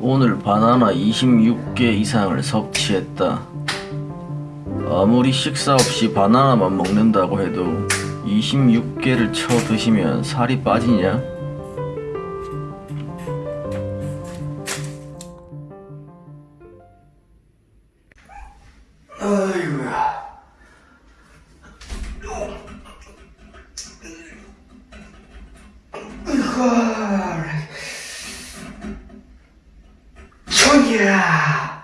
오늘 바나나 26개 이상을 섭취했다. 아무리 식사 없이 바나나만 먹는다고 해도 26개를 쳐 드시면 살이 빠지냐? 아이고야. Yeah.